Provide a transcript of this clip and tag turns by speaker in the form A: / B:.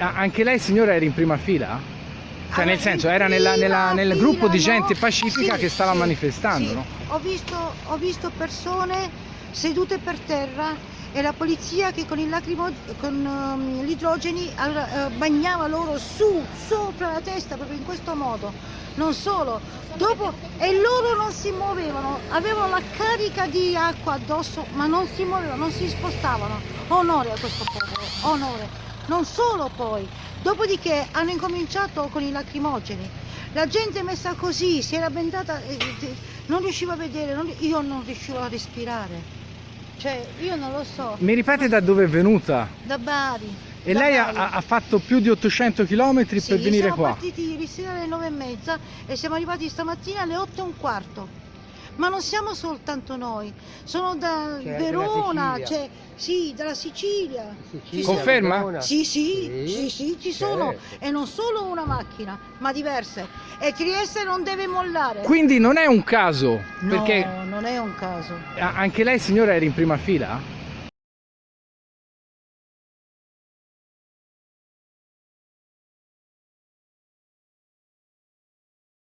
A: Anche lei signora era in prima fila? Cioè nel senso era nella- nella- nel gruppo di
B: fila,
A: gente
B: no?
A: pacifica
B: Sì,
A: che stava
B: sì,
A: manifestando,
B: sì.
A: no?
B: Ho visto, ho visto persone sedute per terra e la polizia che con, lacrimo- con gli idrogeni allora, eh, bagnava loro su, sopra la testa, proprio in questo modo. Non solo, dopo, e loro non si muovevano, avevano la carica di acqua addosso, ma non si muovevano, non si spostavano. Onore a questo popolo, onore. Non solo poi, dopodiché hanno incominciato con i lacrimogeni. La gente messa così, si era bendata, eh, eh, non riusciva a vedere, non- io non riuscivo a respirare. Cioè, io non lo so,
A: Mi ripete da dove è venuta?
B: da Bari.
A: E
B: da
A: lei ha, ha- fatto più di 800 km
B: Sì,
A: per venire
B: siamo
A: qua?
B: partiti ieri sera alle nove e mezza e siamo arrivati stamattina alle otto e un quarto. Ma non siamo soltanto noi, sono da
C: C'è
B: Verona,
C: della
B: c'è sì, dalla Sicilia.
C: Sicilia,
A: Conferma?
B: Sì, sì,
C: Sì,
B: sì, sì, ci sono.
C: certo.
B: E non solo una macchina, ma diverse. E Trieste non deve mollare.
A: Quindi non è un caso,
B: No,
A: perché
B: non è un caso.
A: anche lei signora era in prima fila?